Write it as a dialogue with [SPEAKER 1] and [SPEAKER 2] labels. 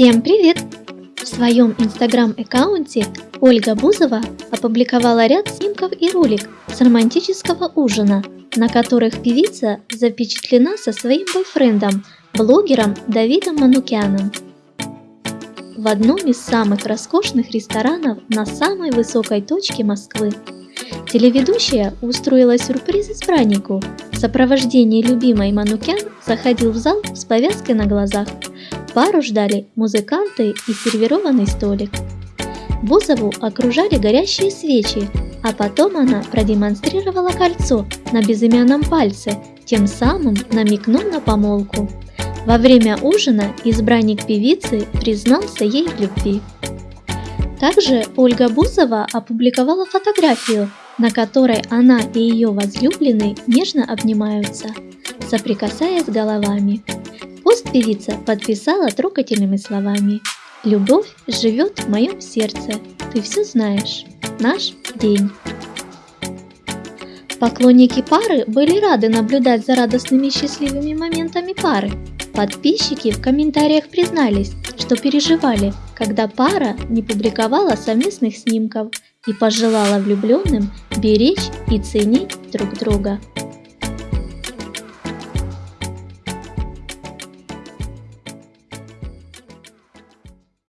[SPEAKER 1] Всем привет! В своем инстаграм-аккаунте Ольга Бузова опубликовала ряд снимков и ролик с романтического ужина, на которых певица запечатлена со своим бойфрендом, блогером Давидом Манукяном. В одном из самых роскошных ресторанов на самой высокой точке Москвы телеведущая устроила сюрприз избраннику. В сопровождении любимой Манукян заходил в зал с повязкой на глазах – Пару ждали музыканты и сервированный столик. Бузову окружали горящие свечи, а потом она продемонстрировала кольцо на безымянном пальце, тем самым намекнув на помолвку. Во время ужина избранник певицы признался ей в любви. Также Ольга Бузова опубликовала фотографию, на которой она и ее возлюбленный нежно обнимаются, соприкасаясь головами. Пост певица подписала трогательными словами «Любовь живет в моем сердце, ты все знаешь, наш день». Поклонники пары были рады наблюдать за радостными и счастливыми моментами пары. Подписчики в комментариях признались, что переживали, когда пара не публиковала совместных снимков и пожелала влюбленным беречь и ценить друг друга.